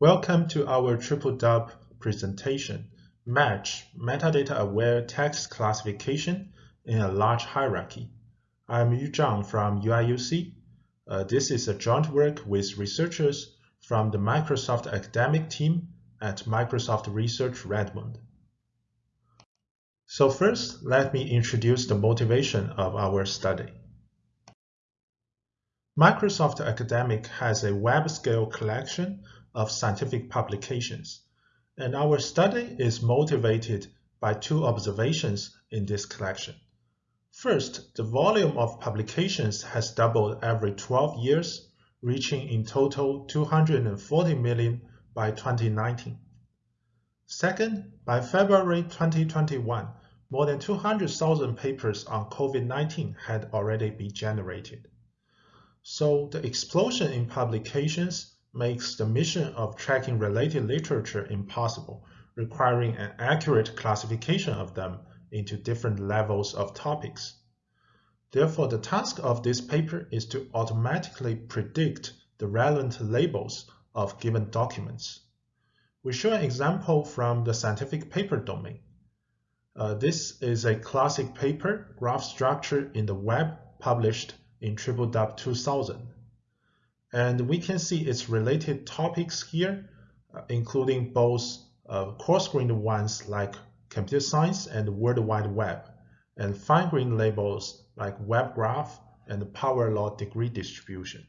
Welcome to our triple dub presentation, Match Metadata-Aware Text Classification in a Large Hierarchy. I'm Yu Zhang from UIUC. Uh, this is a joint work with researchers from the Microsoft academic team at Microsoft Research Redmond. So first, let me introduce the motivation of our study. Microsoft Academic has a web-scale collection of scientific publications, and our study is motivated by two observations in this collection. First, the volume of publications has doubled every 12 years, reaching in total 240 million by 2019. Second, by February 2021, more than 200,000 papers on COVID-19 had already been generated. So the explosion in publications makes the mission of tracking related literature impossible, requiring an accurate classification of them into different levels of topics. Therefore, the task of this paper is to automatically predict the relevant labels of given documents. We show an example from the scientific paper domain. Uh, this is a classic paper, graph structure in the web, published in TripleDub 2000. And we can see its related topics here, uh, including both uh, coarse-grained ones like computer science and World Wide Web, and fine-grained labels like web graph and power law degree distribution.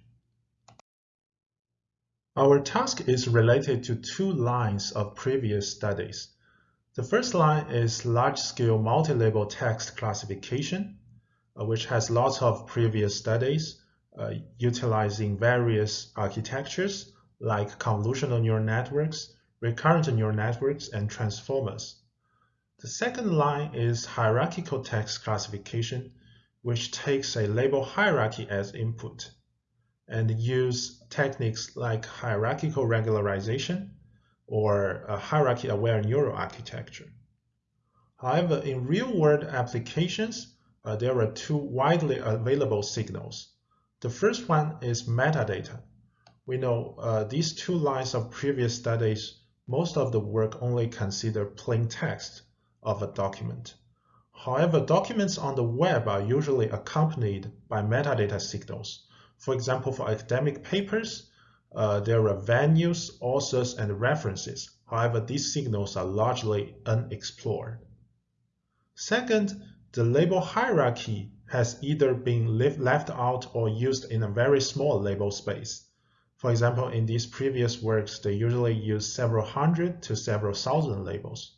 Our task is related to two lines of previous studies. The first line is large-scale multi-label text classification, uh, which has lots of previous studies utilizing various architectures like convolutional neural networks, recurrent neural networks, and transformers. The second line is hierarchical text classification, which takes a label hierarchy as input and use techniques like hierarchical regularization or hierarchy-aware neural architecture. However, in real-world applications, uh, there are two widely available signals. The first one is metadata. We know uh, these two lines of previous studies, most of the work only consider plain text of a document. However, documents on the web are usually accompanied by metadata signals. For example, for academic papers, uh, there are venues, authors, and references. However, these signals are largely unexplored. Second, the label hierarchy has either been left out or used in a very small label space. For example, in these previous works, they usually use several hundred to several thousand labels.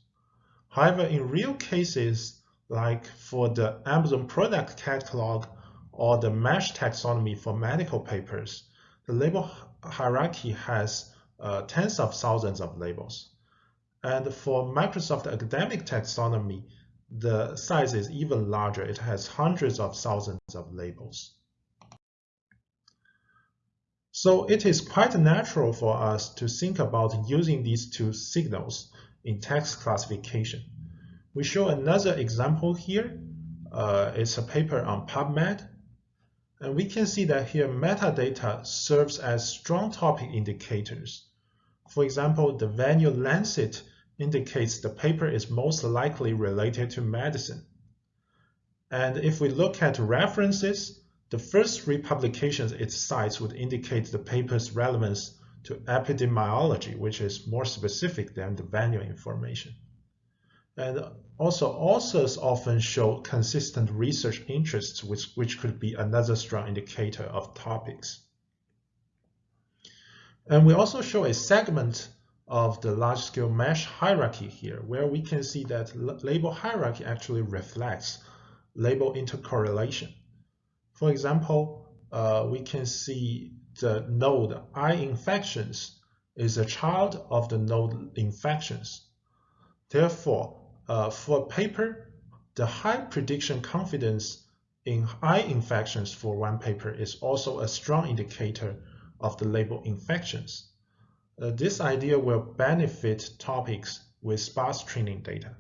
However, in real cases, like for the Amazon product catalog or the MeSH taxonomy for medical papers, the label hierarchy has uh, tens of thousands of labels. And for Microsoft Academic Taxonomy, the size is even larger. It has hundreds of thousands of labels. So it is quite natural for us to think about using these two signals in text classification. We show another example here. Uh, it's a paper on PubMed. And we can see that here metadata serves as strong topic indicators. For example, the venue Lancet indicates the paper is most likely related to medicine. And if we look at references, the first three publications it cites would indicate the paper's relevance to epidemiology, which is more specific than the venue information. And also, authors often show consistent research interests, which, which could be another strong indicator of topics. And we also show a segment of the large-scale MeSH hierarchy here, where we can see that label hierarchy actually reflects label intercorrelation. For example, uh, we can see the node eye infections is a child of the node infections. Therefore, uh, for a paper, the high prediction confidence in eye infections for one paper is also a strong indicator of the label infections. Uh, this idea will benefit topics with sparse training data.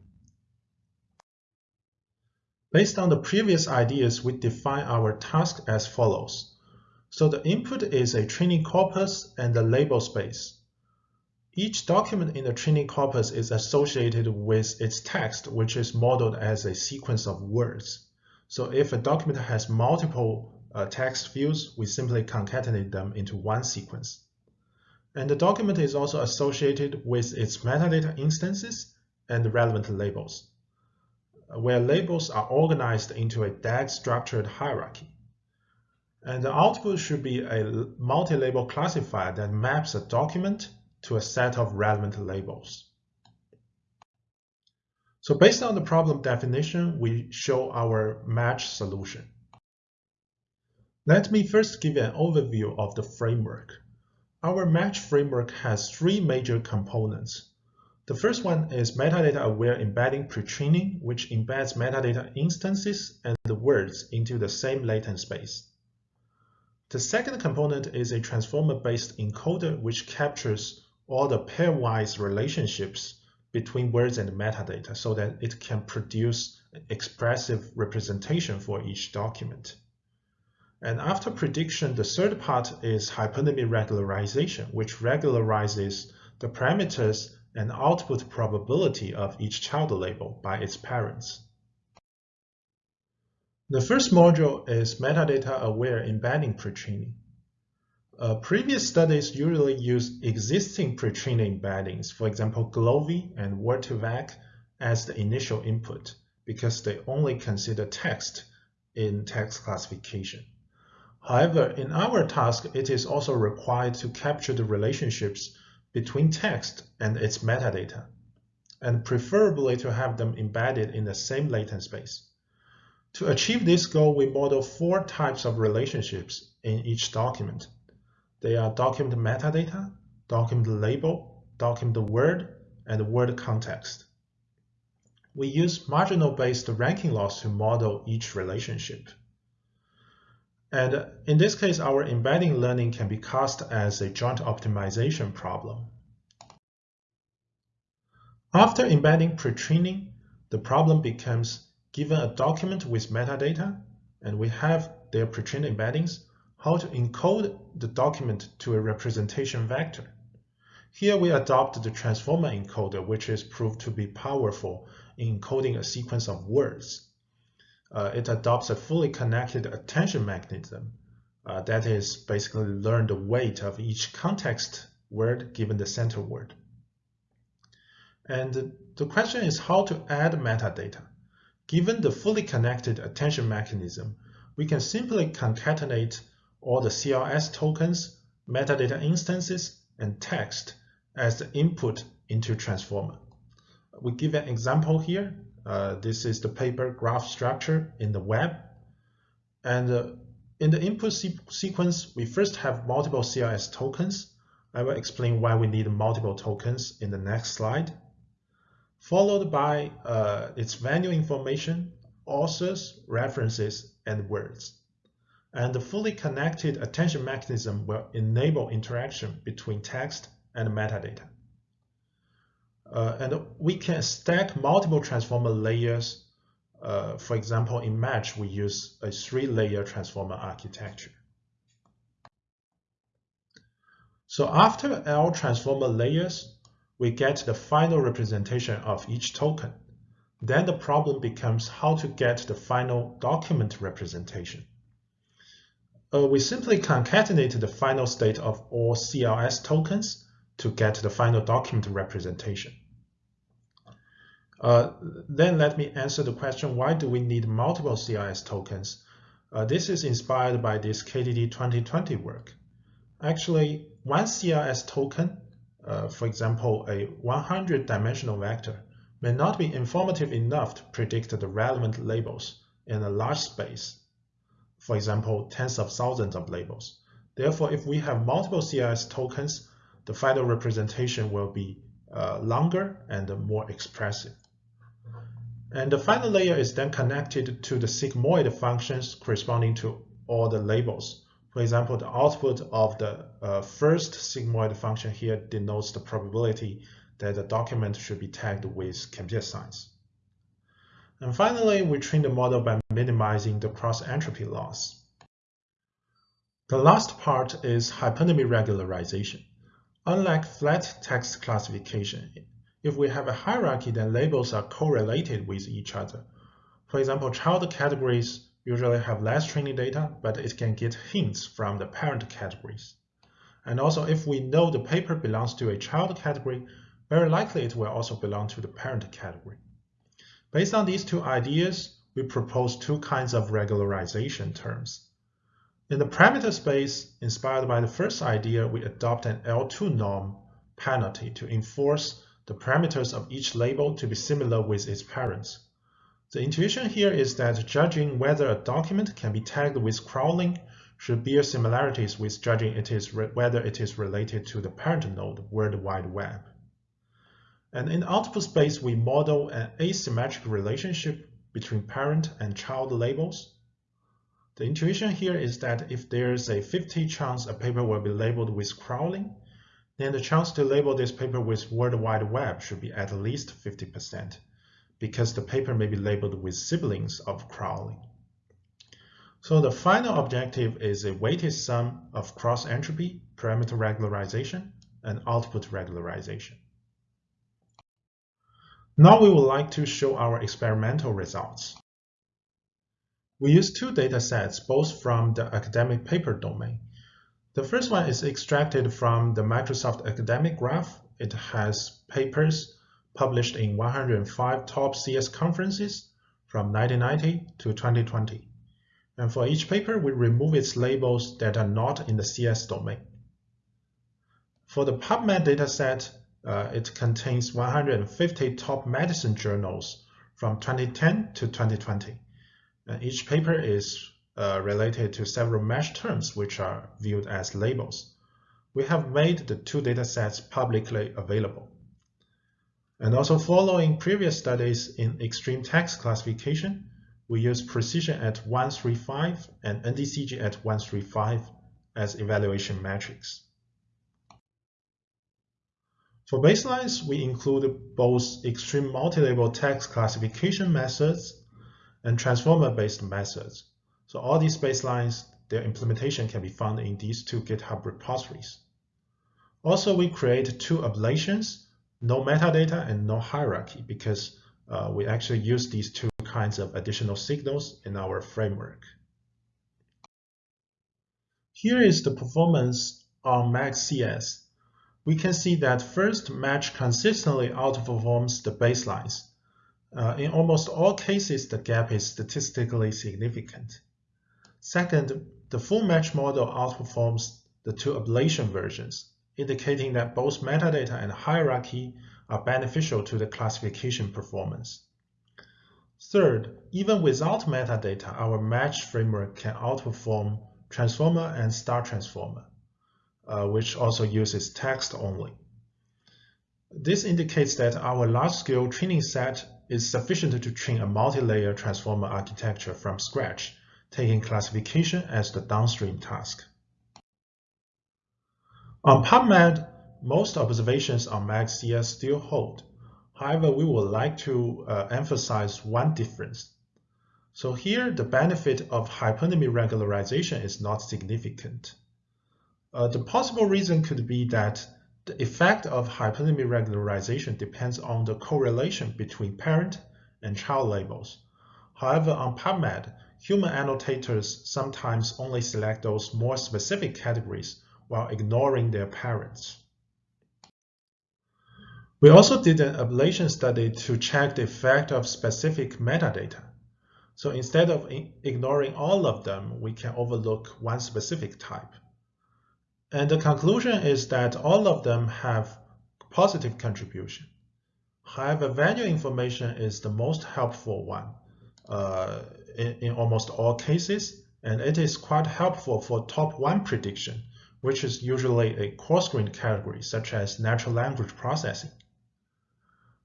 Based on the previous ideas, we define our task as follows. So the input is a training corpus and the label space. Each document in the training corpus is associated with its text, which is modeled as a sequence of words. So if a document has multiple uh, text fields, we simply concatenate them into one sequence. And the document is also associated with its metadata instances and relevant labels, where labels are organized into a DAG-structured hierarchy. And the output should be a multi-label classifier that maps a document to a set of relevant labels. So based on the problem definition, we show our match solution. Let me first give an overview of the framework. Our match framework has three major components. The first one is metadata-aware embedding pre-training, which embeds metadata instances and the words into the same latent space. The second component is a transformer-based encoder, which captures all the pairwise relationships between words and metadata so that it can produce expressive representation for each document. And after prediction, the third part is hypernymy regularization, which regularizes the parameters and output probability of each child label by its parents. The first module is metadata-aware embedding pre-training. Uh, previous studies usually use existing pre-training embeddings, for example, GloVe and Word2Vec as the initial input because they only consider text in text classification. However, in our task, it is also required to capture the relationships between text and its metadata, and preferably to have them embedded in the same latent space. To achieve this goal, we model four types of relationships in each document. They are document metadata, document label, document word, and word context. We use marginal-based ranking loss to model each relationship. And in this case, our embedding learning can be cast as a joint optimization problem. After embedding pre-training, the problem becomes given a document with metadata, and we have their pre-trained embeddings, how to encode the document to a representation vector. Here we adopt the transformer encoder, which is proved to be powerful in encoding a sequence of words. Uh, it adopts a fully connected attention mechanism uh, that is basically learn the weight of each context word given the center word. And the question is how to add metadata. Given the fully connected attention mechanism, we can simply concatenate all the CLS tokens, metadata instances, and text as the input into transformer. We give an example here. Uh, this is the paper graph structure in the web. And uh, in the input se sequence, we first have multiple CLS tokens. I will explain why we need multiple tokens in the next slide. Followed by uh, its venue information, authors, references, and words and the fully connected attention mechanism will enable interaction between text and metadata. Uh, and we can stack multiple transformer layers. Uh, for example, in Match, we use a three-layer transformer architecture. So after L transformer layers, we get the final representation of each token. Then the problem becomes how to get the final document representation uh, we simply concatenate the final state of all CLS tokens to get the final document representation. Uh, then let me answer the question, why do we need multiple CLS tokens? Uh, this is inspired by this KDD 2020 work. Actually, one CLS token, uh, for example, a 100-dimensional vector, may not be informative enough to predict the relevant labels in a large space for example, tens of thousands of labels. Therefore, if we have multiple CLS tokens, the final representation will be uh, longer and more expressive. And the final layer is then connected to the sigmoid functions corresponding to all the labels. For example, the output of the uh, first sigmoid function here denotes the probability that the document should be tagged with computer science. And finally, we train the model by minimizing the cross-entropy loss. The last part is hypernymy regularization. Unlike flat text classification, if we have a hierarchy, then labels are correlated with each other. For example, child categories usually have less training data, but it can get hints from the parent categories. And also, if we know the paper belongs to a child category, very likely it will also belong to the parent category. Based on these two ideas, we propose two kinds of regularization terms. In the parameter space, inspired by the first idea, we adopt an L2 norm penalty to enforce the parameters of each label to be similar with its parents. The intuition here is that judging whether a document can be tagged with crawling should bear similarities with judging it is whether it is related to the parent node, World Wide Web. And in output space, we model an asymmetric relationship between parent and child labels. The intuition here is that if there's a 50 chance a paper will be labeled with crawling, then the chance to label this paper with World Wide Web should be at least 50%, because the paper may be labeled with siblings of crawling. So the final objective is a weighted sum of cross-entropy, parameter regularization, and output regularization. Now we would like to show our experimental results. We use two data sets, both from the academic paper domain. The first one is extracted from the Microsoft Academic Graph. It has papers published in 105 top CS conferences from 1990 to 2020. And for each paper, we remove its labels that are not in the CS domain. For the PubMed dataset, uh, it contains 150 top medicine journals from 2010 to 2020. And each paper is uh, related to several MeSH terms which are viewed as labels. We have made the two datasets publicly available. And also following previous studies in extreme text classification, we use precision at 135 and NDCG at 135 as evaluation metrics. For baselines, we include both extreme multi-label text classification methods and transformer-based methods. So all these baselines, their implementation can be found in these two GitHub repositories. Also, we create two ablations, no metadata and no hierarchy, because uh, we actually use these two kinds of additional signals in our framework. Here is the performance on MAG-CS we can see that first match consistently outperforms the baselines. Uh, in almost all cases, the gap is statistically significant. Second, the full match model outperforms the two ablation versions, indicating that both metadata and hierarchy are beneficial to the classification performance. Third, even without metadata, our match framework can outperform transformer and star transformer uh, which also uses text only. This indicates that our large-scale training set is sufficient to train a multi-layer transformer architecture from scratch, taking classification as the downstream task. On PubMed, most observations on MAG-CS still hold. However, we would like to uh, emphasize one difference. So here, the benefit of hypernymy regularization is not significant. Uh, the possible reason could be that the effect of hypernymy regularization depends on the correlation between parent and child labels. However, on PubMed, human annotators sometimes only select those more specific categories while ignoring their parents. We also did an ablation study to check the effect of specific metadata. So instead of ignoring all of them, we can overlook one specific type. And the conclusion is that all of them have positive contribution. However, venue information is the most helpful one uh, in, in almost all cases, and it is quite helpful for top one prediction, which is usually a coarse-grained category such as natural language processing.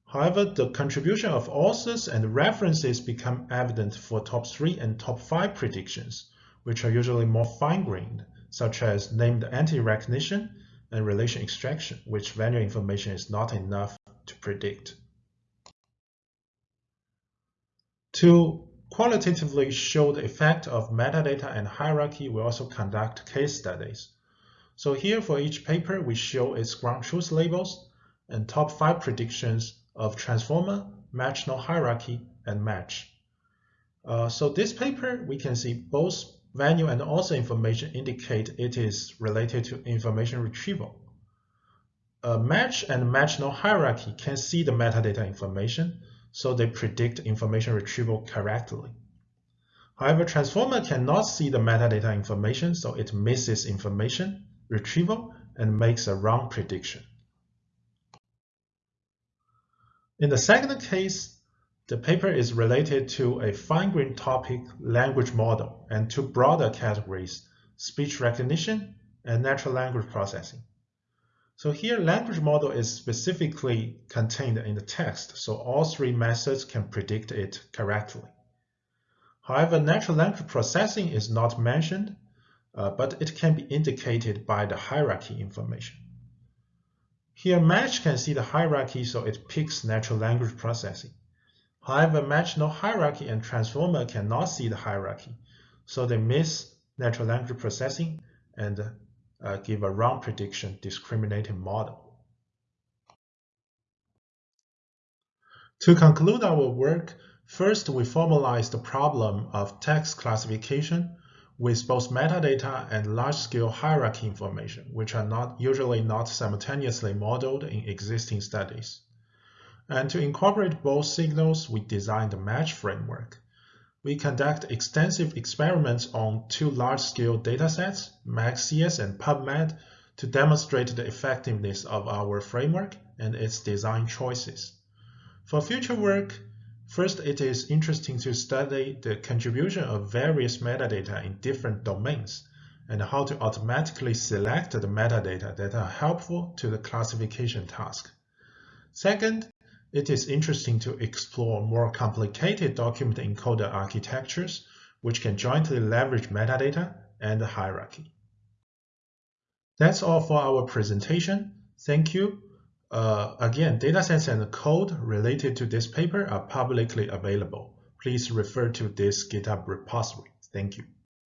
However, the contribution of authors and references become evident for top 3 and top 5 predictions, which are usually more fine-grained such as named entity recognition and relation extraction, which venue information is not enough to predict. To qualitatively show the effect of metadata and hierarchy, we also conduct case studies. So here for each paper, we show its ground truth labels and top five predictions of transformer, match no hierarchy, and match. Uh, so this paper, we can see both venue and also information indicate it is related to information retrieval. A match and match no hierarchy can see the metadata information, so they predict information retrieval correctly. However, transformer cannot see the metadata information, so it misses information retrieval and makes a wrong prediction. In the second case, the paper is related to a fine-grained topic language model and two broader categories, speech recognition and natural language processing. So here, language model is specifically contained in the text, so all three methods can predict it correctly. However, natural language processing is not mentioned, uh, but it can be indicated by the hierarchy information. Here, match can see the hierarchy, so it picks natural language processing. However, match no hierarchy and transformer cannot see the hierarchy, so they miss natural language processing and uh, give a wrong prediction discriminating model. To conclude our work, first we formalize the problem of text classification with both metadata and large-scale hierarchy information, which are not usually not simultaneously modeled in existing studies. And to incorporate both signals, we designed the match framework. We conduct extensive experiments on two large-scale datasets, MAG-CS and PubMed, to demonstrate the effectiveness of our framework and its design choices. For future work, First, it is interesting to study the contribution of various metadata in different domains and how to automatically select the metadata that are helpful to the classification task. Second, it is interesting to explore more complicated document encoder architectures which can jointly leverage metadata and hierarchy. That's all for our presentation. Thank you. Uh, again, datasets and code related to this paper are publicly available. Please refer to this GitHub repository. Thank you.